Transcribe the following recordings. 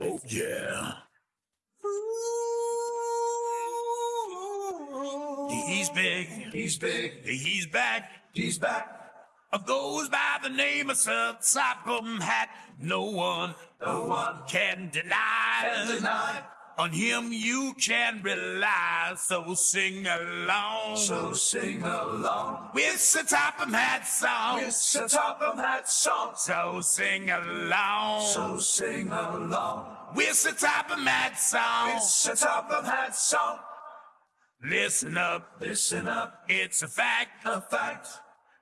Oh yeah. He's big. He's big. He's back. He's back. Goes by the name of Sir Topham Hatt. No one No one can deny. can deny. On him you can rely. So sing along So sing along with Sir Topham Hatt song. with the top of that song. So sing along So sing along with Sir Topham Hatt song. with the top of that song. Listen up, Listen up, it's a fact. a fact.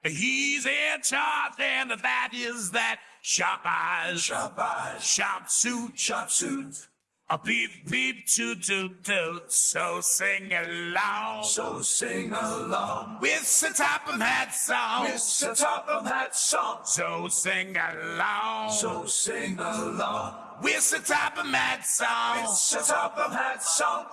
He's in charge, and that is that. Sharp eyes, Sharp eyes, sharp suit, sharp suit. A beep beep toot toot toot. So sing along So sing along with Sir Topham Hatt song. with the top of that song. So sing along So sing along with Sir Topham Hatt song. with the top of that song.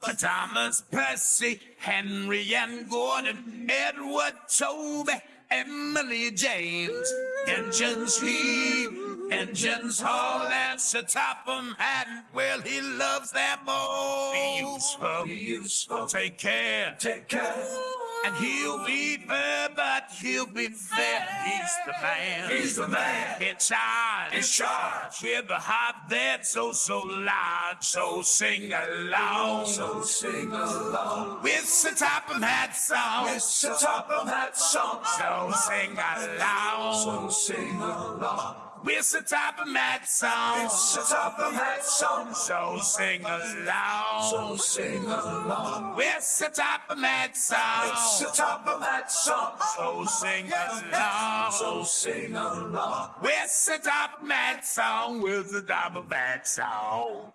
For Thomas, Percy, Henry, and Gordon, Edward, Toby, Emily, James, engines heave, engines haul, and Sir Topham Hatt, well, he loves them all. Be useful, Be useful. take care, Take care. and he'll be fair, but he'll be fair. He's the man. He's the man in charge. in charge. With a heart that's oh, so, so loud, so sing along. So sing along With Sir Topham Hatt song. with the top of that song. So sing along. So sing along With Sir Topham Hatt song. with the top of that song. So sing along. So sing along With Sir Topham Hatt song. with the top of that song. So sing along. So sing along With Sir Topham Hatt song. With the Topham Hatt song.